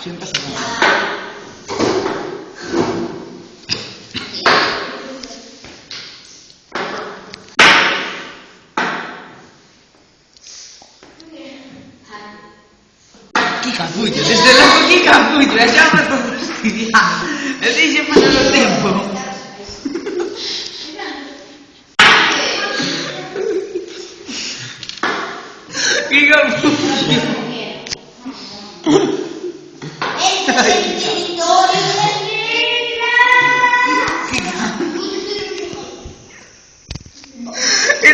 Sempre stato. Chi capito? Desde luego chi capito? Lasciamo sto studiando. E dice facendo il tempo. Chi It's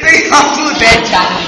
the Yahoo Dead